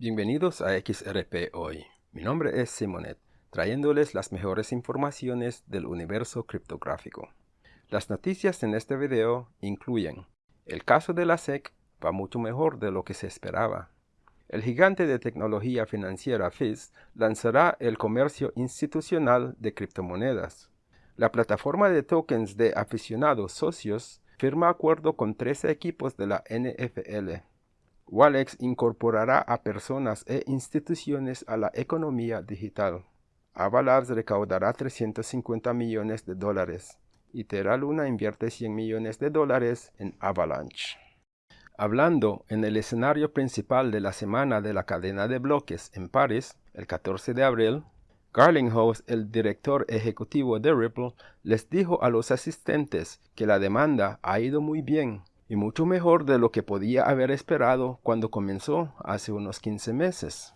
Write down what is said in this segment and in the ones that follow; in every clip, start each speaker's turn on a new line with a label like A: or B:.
A: Bienvenidos a XRP Hoy. Mi nombre es Simonet, trayéndoles las mejores informaciones del universo criptográfico. Las noticias en este video incluyen el caso de la SEC va mucho mejor de lo que se esperaba. El gigante de tecnología financiera FIS lanzará el comercio institucional de criptomonedas. La plataforma de tokens de aficionados socios firma acuerdo con 13 equipos de la NFL. Walex incorporará a personas e instituciones a la economía digital. Avalabs recaudará 350 millones de dólares y Terra Luna invierte 100 millones de dólares en Avalanche. Hablando en el escenario principal de la semana de la cadena de bloques en París, el 14 de abril, Garlinghouse, el director ejecutivo de Ripple, les dijo a los asistentes que la demanda ha ido muy bien y mucho mejor de lo que podía haber esperado cuando comenzó hace unos 15 meses.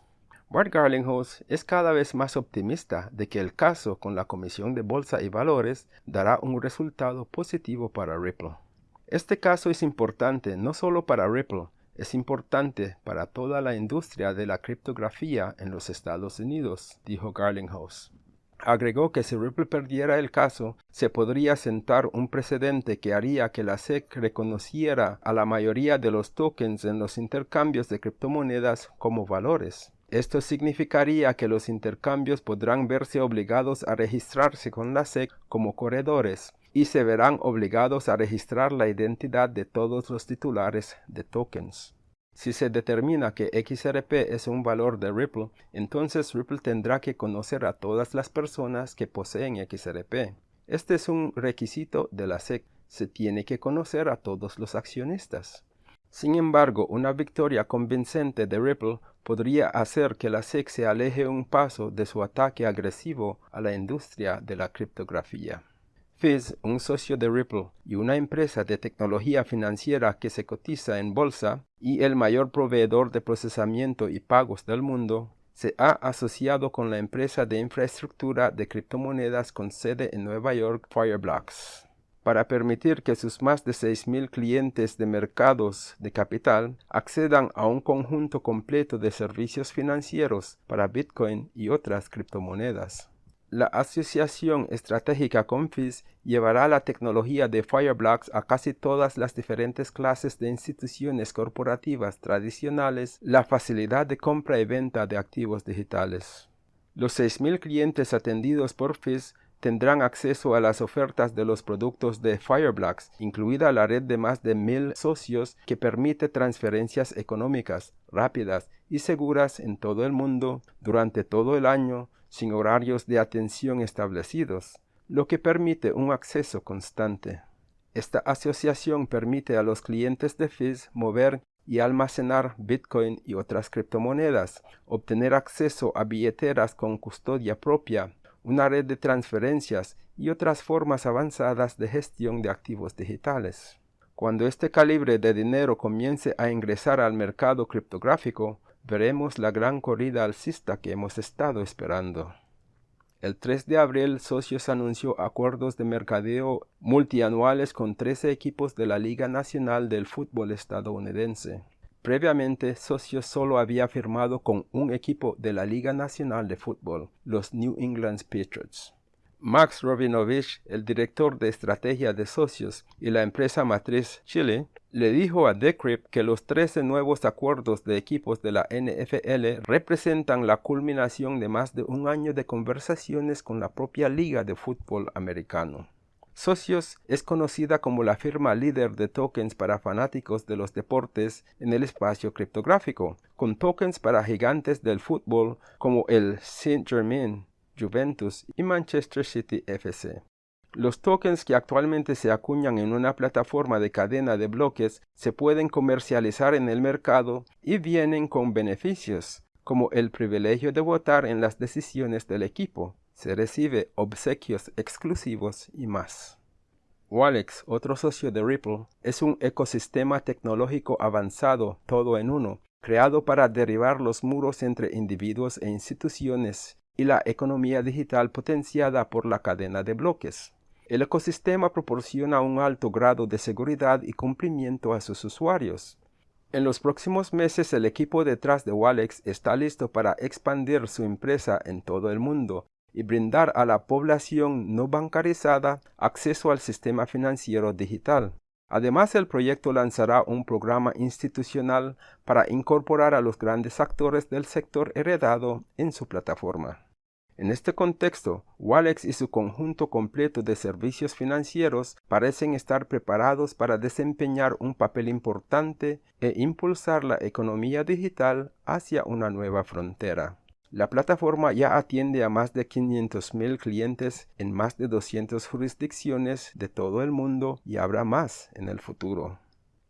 A: Bart Garlinghouse es cada vez más optimista de que el caso con la Comisión de Bolsa y Valores dará un resultado positivo para Ripple. Este caso es importante no solo para Ripple, es importante para toda la industria de la criptografía en los Estados Unidos, dijo Garlinghouse. Agregó que si Ripple perdiera el caso, se podría sentar un precedente que haría que la SEC reconociera a la mayoría de los tokens en los intercambios de criptomonedas como valores. Esto significaría que los intercambios podrán verse obligados a registrarse con la SEC como corredores y se verán obligados a registrar la identidad de todos los titulares de tokens. Si se determina que XRP es un valor de Ripple, entonces Ripple tendrá que conocer a todas las personas que poseen XRP. Este es un requisito de la SEC. Se tiene que conocer a todos los accionistas. Sin embargo, una victoria convincente de Ripple podría hacer que la SEC se aleje un paso de su ataque agresivo a la industria de la criptografía. Fizz, un socio de Ripple y una empresa de tecnología financiera que se cotiza en bolsa y el mayor proveedor de procesamiento y pagos del mundo, se ha asociado con la empresa de infraestructura de criptomonedas con sede en Nueva York, Fireblocks, para permitir que sus más de 6.000 clientes de mercados de capital accedan a un conjunto completo de servicios financieros para Bitcoin y otras criptomonedas. La asociación estratégica con FIS llevará la tecnología de Fireblocks a casi todas las diferentes clases de instituciones corporativas tradicionales, la facilidad de compra y venta de activos digitales. Los 6.000 clientes atendidos por FIS tendrán acceso a las ofertas de los productos de Fireblocks, incluida la red de más de mil socios que permite transferencias económicas, rápidas y seguras en todo el mundo durante todo el año sin horarios de atención establecidos, lo que permite un acceso constante. Esta asociación permite a los clientes de FIS mover y almacenar Bitcoin y otras criptomonedas, obtener acceso a billeteras con custodia propia, una red de transferencias y otras formas avanzadas de gestión de activos digitales. Cuando este calibre de dinero comience a ingresar al mercado criptográfico, veremos la gran corrida alcista que hemos estado esperando. El 3 de abril, Socios anunció acuerdos de mercadeo multianuales con 13 equipos de la Liga Nacional del Fútbol estadounidense. Previamente, Socios solo había firmado con un equipo de la Liga Nacional de Fútbol, los New England Patriots. Max Robinovich, el director de estrategia de socios y la empresa matriz Chile, le dijo a Decrypt que los 13 nuevos acuerdos de equipos de la NFL representan la culminación de más de un año de conversaciones con la propia liga de fútbol americano. Socios es conocida como la firma líder de tokens para fanáticos de los deportes en el espacio criptográfico, con tokens para gigantes del fútbol como el Saint-Germain, Juventus y Manchester City FC. Los tokens que actualmente se acuñan en una plataforma de cadena de bloques se pueden comercializar en el mercado y vienen con beneficios, como el privilegio de votar en las decisiones del equipo. Se recibe obsequios exclusivos y más. Walex, otro socio de Ripple, es un ecosistema tecnológico avanzado todo en uno, creado para derribar los muros entre individuos e instituciones y la economía digital potenciada por la cadena de bloques. El ecosistema proporciona un alto grado de seguridad y cumplimiento a sus usuarios. En los próximos meses el equipo detrás de Walex está listo para expandir su empresa en todo el mundo y brindar a la población no bancarizada acceso al sistema financiero digital. Además, el proyecto lanzará un programa institucional para incorporar a los grandes actores del sector heredado en su plataforma. En este contexto, Walex y su conjunto completo de servicios financieros parecen estar preparados para desempeñar un papel importante e impulsar la economía digital hacia una nueva frontera. La plataforma ya atiende a más de 500.000 clientes en más de 200 jurisdicciones de todo el mundo y habrá más en el futuro.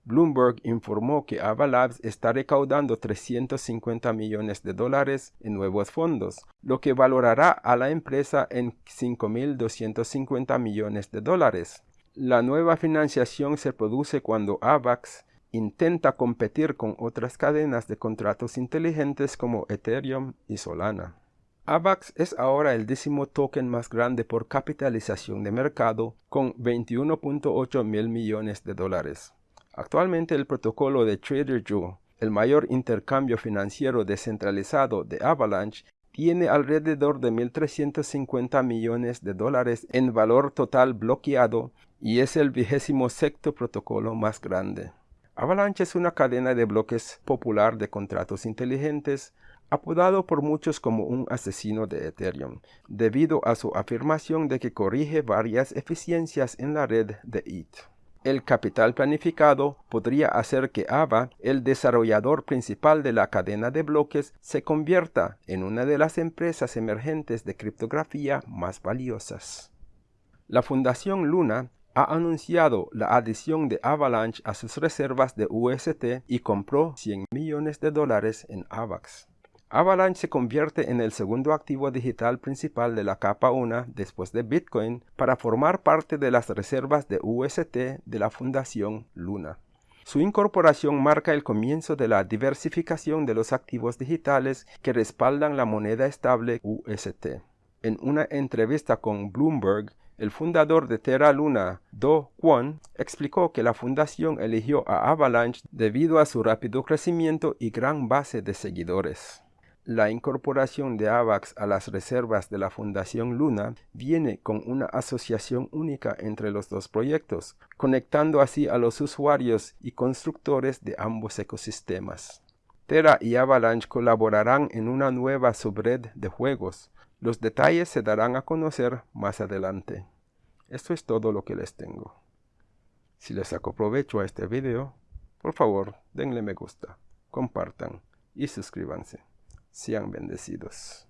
A: Bloomberg informó que Avalabs está recaudando 350 millones de dólares en nuevos fondos, lo que valorará a la empresa en 5.250 millones de dólares. La nueva financiación se produce cuando AVAX intenta competir con otras cadenas de contratos inteligentes como Ethereum y Solana. AVAX es ahora el décimo token más grande por capitalización de mercado con 21.8 mil millones de dólares. Actualmente el protocolo de TraderJoe, el mayor intercambio financiero descentralizado de Avalanche, tiene alrededor de 1.350 millones de dólares en valor total bloqueado y es el vigésimo sexto protocolo más grande. Avalanche es una cadena de bloques popular de contratos inteligentes, apodado por muchos como un asesino de Ethereum, debido a su afirmación de que corrige varias eficiencias en la red de ETH. El capital planificado podría hacer que AVA, el desarrollador principal de la cadena de bloques, se convierta en una de las empresas emergentes de criptografía más valiosas. La Fundación Luna ha anunciado la adición de Avalanche a sus reservas de UST y compró 100 millones de dólares en AVAX. Avalanche se convierte en el segundo activo digital principal de la capa 1 después de Bitcoin para formar parte de las reservas de UST de la Fundación Luna. Su incorporación marca el comienzo de la diversificación de los activos digitales que respaldan la moneda estable UST. En una entrevista con Bloomberg, el fundador de Terra Luna, Do Kwon, explicó que la fundación eligió a Avalanche debido a su rápido crecimiento y gran base de seguidores. La incorporación de AVAX a las reservas de la Fundación Luna viene con una asociación única entre los dos proyectos, conectando así a los usuarios y constructores de ambos ecosistemas. Terra y Avalanche colaborarán en una nueva subred de juegos. Los detalles se darán a conocer más adelante. Esto es todo lo que les tengo. Si les saco provecho a este video, por favor denle me gusta, compartan y suscríbanse. Sean bendecidos.